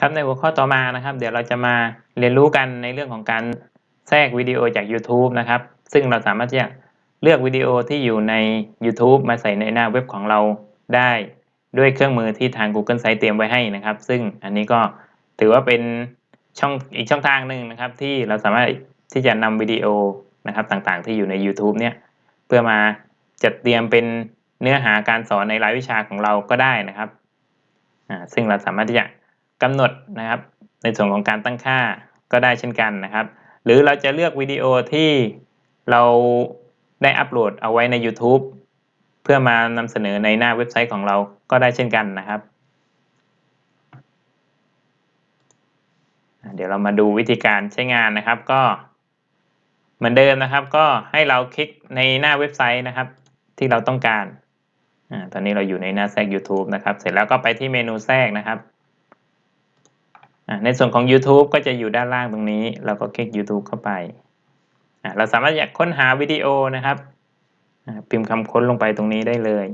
ครับในหัวข้อต่อมานะครับ เดี๋ยวเราจะมาเรียนรู้กันในเรื่องของการแทรกวิดีโอจาก YouTube นะครับ ซึ่งเราสามารถที่จะเลือกวิดีโอที่อยู่ใน YouTube มาใส่ในหน้าเว็บของเราได้ด้วยเครื่องมือที่ทาง Google Sites เตรียมไว้ให้นะครับ ซึ่งอันนี้ก็ถือว่าเป็นช่องอีกช่องทางหนึ่งนะครับ ที่เราสามารถที่จะนำวิดีโอนะครับต่างๆ ที่อยู่ใน YouTube เนี่ยเพื่อมาจัดเตรียมเป็นเนื้อหาการสอนในรายวิชาของเราก็ได้นะครับซึ่งเราสามารถที่จะ กำหนดนะครับ ในส่วนของการตั้งค่าก็ได้เช่นกันนะครับ หรือเราจะเลือกวิดีโอที่เราได้อัปโหลดเอาไว้ใน YouTube เพื่อมานำเสนอในหน้าเว็บไซต์ของเราก็ได้เช่นกันนะครับ เดี๋ยวเรามาดูวิธีการใช้งานนะครับก็เหมือนเดิมนะครับ ก็ให้เราคลิกในหน้าเว็บไซต์นะครับ ที่เราต้องการอตอนนี้เราอยู่ในหน้าแทรก YouTube นะครับ เสร็จแล้วก็ไปที่เมนูแทรกนะครับ ในส่วนของ YouTube ก็จะอยู่ด้านล่างตรงนี้ เราก็คลิก YouTube เข้าไป เราสามารถอยากค้นหาวิดีโอนะครับพิมพ์คำค้นลงไปตรงนี้ได้เลย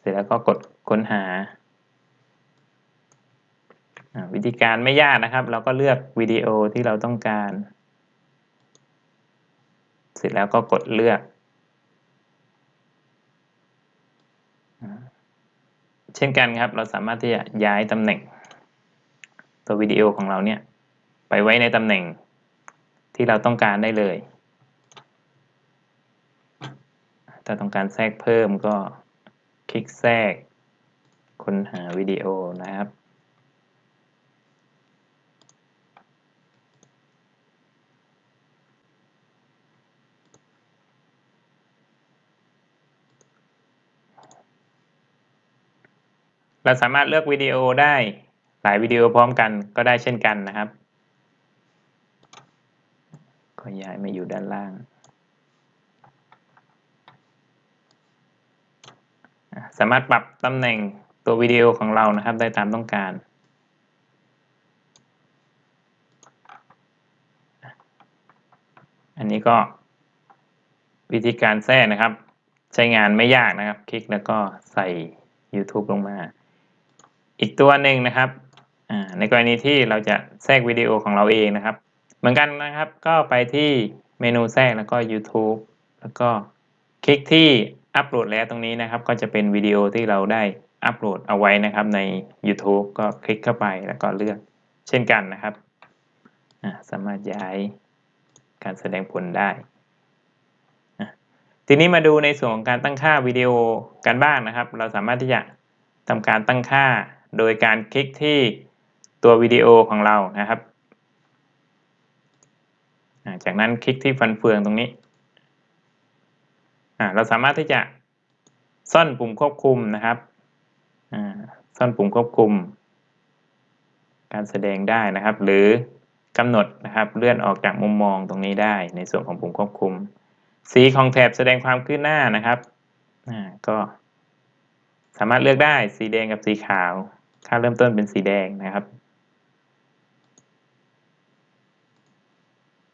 เสร็จแล้วก็กดค้นหา วิธีการไม่ยากนะครับ เราก็เลือกวิดีโอที่เราต้องการ เสร็จแล้วก็กดเลือก เช่นกันครับ เราสามารถที่จะย้ายตำแหน่ง ตัววิดีโอของเราเนี่ยไปไว้ในตำแหน่งที่เราต้องการได้เลย ถ้าต้องการแทรกเพิ่มก็คลิกแทรกค้นหาวิดีโอนะครับ เราสามารถเลือกวิดีโอได้หลายวิดีโอพร้อมกันก็ได้เช่นกันนะครับก็ย้ายมาอยู่ด้านล่างสามารถปรับตำแหน่งตัววิดีโอของเรานะครับได้ตามต้องการ อันนี้ก็วิธีการแทรกนะครับ ใช้งานไม่ยากนะครับ คลิกแล้วก็ใส่ YouTube ลงมา อีกตัวหนึ่งนะครับในกรณีที่เราจะแทรกวิดีโอของเราเองนะครับ เหมือนกันนะครับก็ไปที่เมนูแทรกแล้วก็ YouTube แล้วก็คลิกที่อัปโหลดแล้วตรงนี้นะครับ ก็จะเป็นวิดีโอที่เราได้อัปโหลดเอาไว้นะครับใน YouTube ก็คลิกเข้าไปแล้วก็เลือกเช่นกันนะครับ สามารถย้ายการแสดงผลได้ ทีนี้มาดูในส่วนของการตั้งค่าวิดีโอกันบ้างนะครับ เราสามารถที่จะทำการตั้งค่า โดยการคลิกที่ตัววิดีโอของเรานะครับ จากนั้นคลิกที่ฟันเฟืองตรงนี้ เราสามารถที่จะซ่อนปุ่มควบคุมนะครับซ่อนปุ่มควบคุม การแสดงได้นะครับ หรือกำหนดนะครับเลื่อนออกจากมุมมองตรงนี้ได้ ในส่วนของปุ่มควบคุม สีของแถบแสดงความขึ้นหน้านะครับก็สามารถเลือกได้สีแดงกับสีขาว ค่าเริ่มต้นเป็นสีแดงนะครับ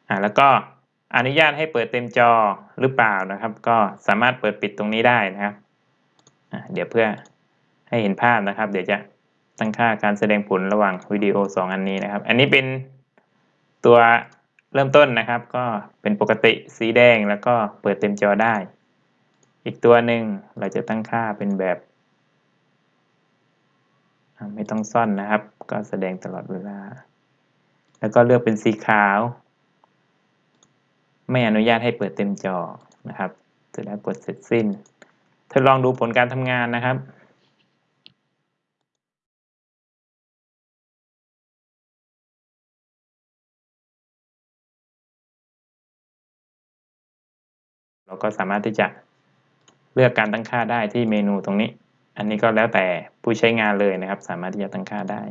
อ่าแล้วก็อนุญาตให้เปิดเต็มจอหรือเปล่านะครับ ก็สามารถเปิดปิดตรงนี้ได้นะครับอ่าเดี๋ยวเพื่อให้เห็นภาพนะครับ เดี๋ยวจะตั้งค่าการแสดงผลระหว่างวิดีโอ 2 อันนี้นะครับ อันนี้เป็นตัวเริ่มต้นนะครับ ก็เป็นปกติสีแดงแล้วก็เปิดเต็มจอได้ อีกตัวหนึ่งเราจะตั้งค่าเป็นแบบ ไม่ต้องซ่อนนะครับ ก็แสดงตลอดเวลา แล้วก็เลือกเป็นสีขาว ไม่อนุญาตให้เปิดเต็มจอนะครับเสร็จแล้วกดเสร็จสิ้นทดลองดูผลการทำงานนะครับเราก็สามารถที่จะเลือกการตั้งค่าได้ที่เมนูตรงนี้ อันนี้ก็แล้วแต่ผู้ใช้งานเลยนะครับ สามารถที่จะตั้งค่าได้